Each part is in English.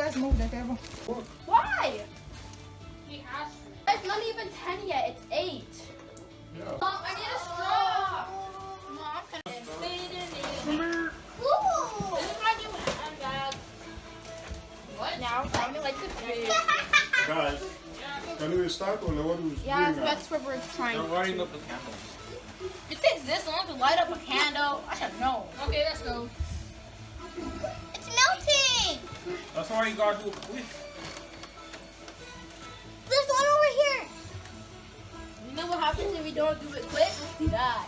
guys move the table. Why? He asked. It's not even 10 yet. It's 8. Yeah. Mom, I need a straw. Ooh. This is my new handbag. What? Now, I like the food. Guys, can we start or what we Yeah, doing now? that's what we're trying They're to lighting up the candles. It takes this long to light up a candle. I should know. Okay, let's go. It's melting. That's why you gotta do it quick. There's one over here. You know what happens if we don't do it quick? We die.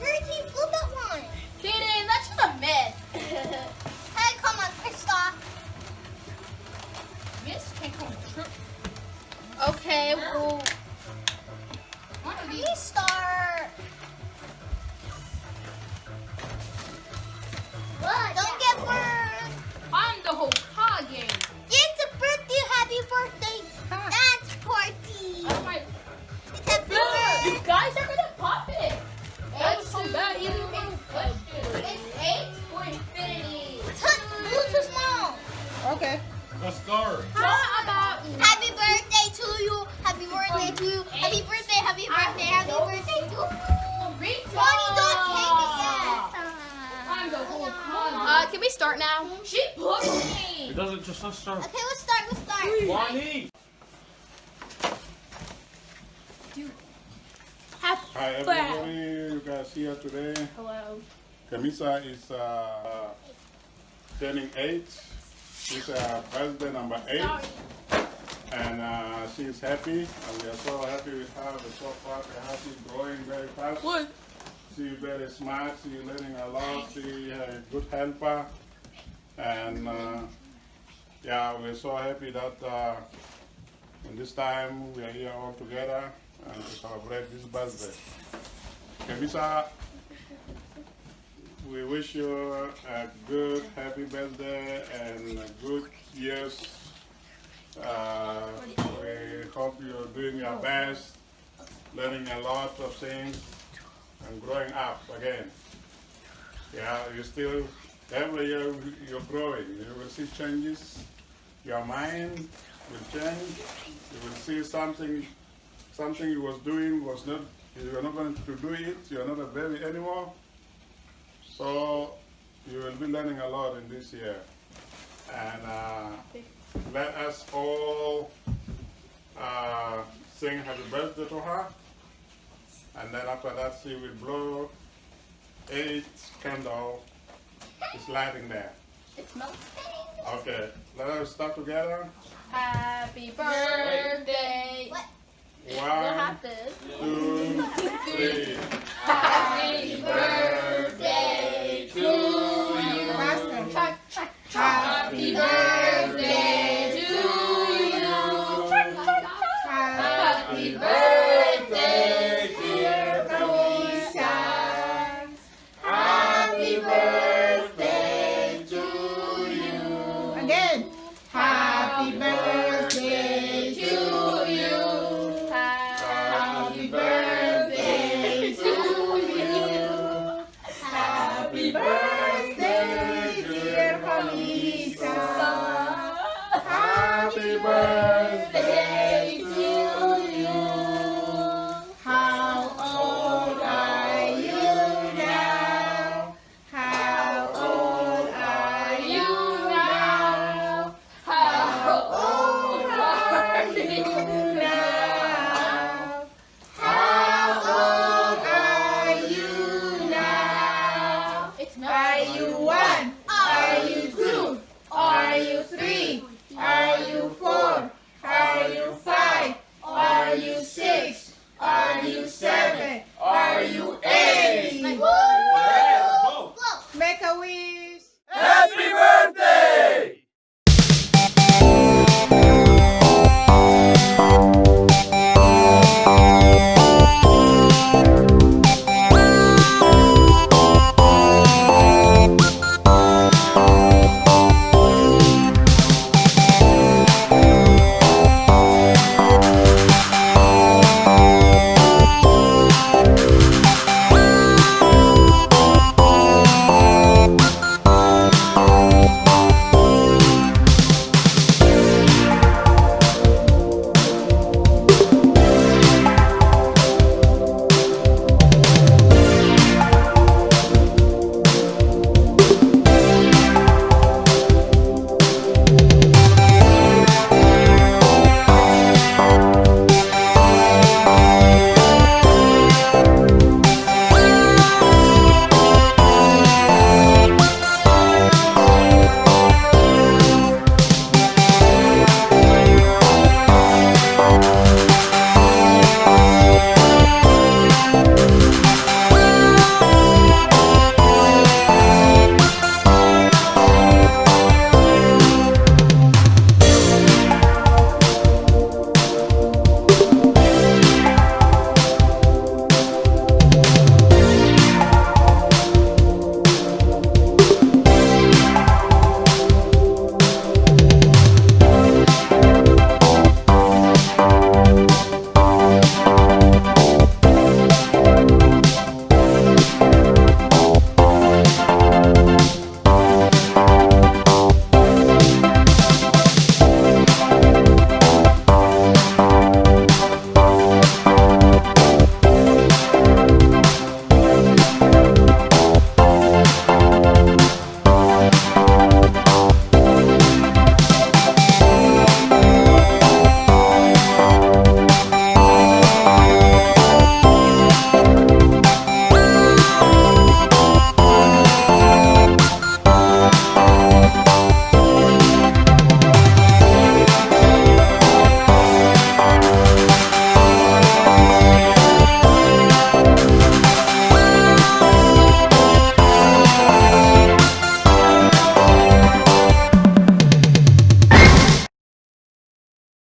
Gertie, flip that It's eight for infinity. Too, too small. Okay. Let's start. What about Happy birthday to you. Happy birthday to you. Happy birthday, happy birthday, happy birthday to you. Rita? Bonnie, don't take it yet. I'm the Hokage. Uh, can we start now? She pushed me. It doesn't just let's start. Okay, let's start, let's start. Bonnie! Happy Hi everybody, you guys here today. Hello. Kamisa is uh, turning eight. She's uh, birthday number eight. And uh, she's happy. And we are so happy with her. We're so far. We're happy, growing very fast. What? She's very smart. She's learning a lot. She's a good helper. And uh, yeah, we're so happy that uh, in this time we are here all together and to celebrate this birthday. Kamisa, we wish you a good, happy birthday and good years. Uh, we hope you're doing your best, learning a lot of things, and growing up again. Yeah, you still, every year you're growing. You will see changes. Your mind will change. You will see something, something you was doing was not, you are not going to do it. You are not a baby anymore. So you will be learning a lot in this year. And uh, let us all uh, sing happy birthday to her. And then after that, she will blow eight candle. It's lighting there. It's melting. Okay, let us start together. Happy birthday. What? One, two, three. Happy birthday. birthday.